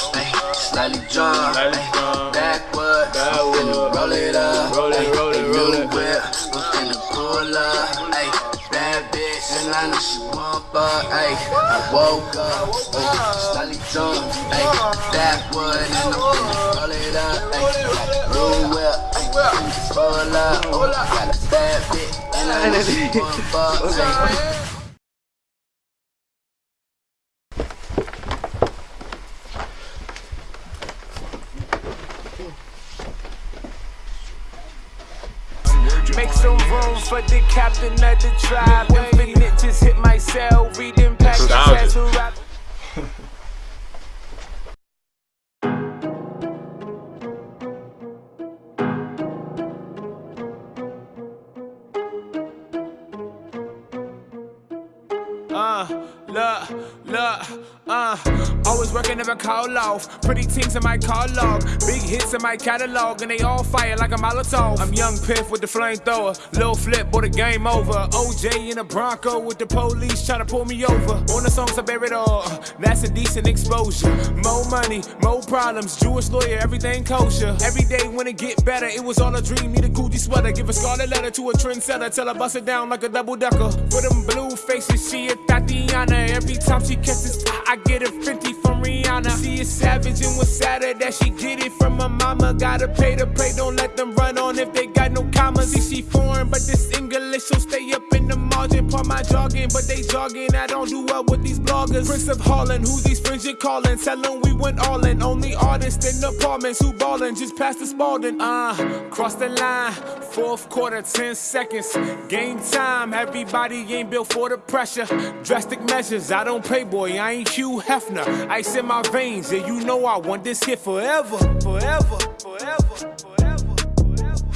rough, ay, slightly drunk, ay, backwards, backwards. Finna roll it up, roll it, roll it, roll it, whip, I'm finna pull up, ayy, bad bitch, and I know she want up. ayy, I woke up, ayy, slightly drunk, ayy, backwards, and I'm finna roll it up, ayy, blue whip, ayy, pull up, ayy, got a bad bitch, and I know she want up. ayy. Make some room for the captain of the tribe. Infinite just hit my cell, reading packets as a rap. Uh, look, look, uh, always working, never call off. Pretty teams in my call log, big hits in my catalog, and they all fire like a Molotov. I'm young Piff with the flamethrower, Lil Flip, boy, the game over. OJ in a Bronco with the police trying to pull me over. On the songs I bear it all, that's a decent exposure. More money, more problems, Jewish lawyer, everything kosher. Every day when it get better, it was all a dream. Need a Gucci sweater, give a scarlet letter to a trendsetter, tell her bust it down like a double decker. For them blue faces, she a Tatiana. Every time she kisses, I get a 50 from Rihanna. Is savage and was sadder that she get it from her mama. Gotta pay to pray, don't let them run on if they got no commas. See, she foreign, but this English, so stay up in the margin. Part my jogging, but they jogging. I don't do well with these bloggers. Prince of Holland, who's these friends you're calling? Tell them we went all in. Only artists in apartments who ballin', just past the Spalding. Uh, cross the line, fourth quarter, 10 seconds. Game time, everybody ain't built for the pressure. Drastic measures, I don't play, boy, I ain't Hugh Hefner. Ice in my veins, yeah, you know I want this here forever, forever, forever, forever, forever.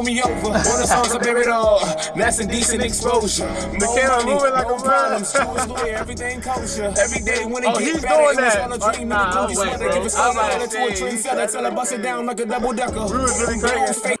Pull me over, all the songs I bear it all. That's a decent exposure. More camera money, moving like more a problems. man. Jewish lawyer, everything kosher. Every day when it Oh, get he's better, doing it was that. all a dream. Nah, Need a Gucci wait, sweater, bro. give a I'm scarlet about letter to to a say, trendsetter, tell her bust it down like a double decker. was really Blue crazy. face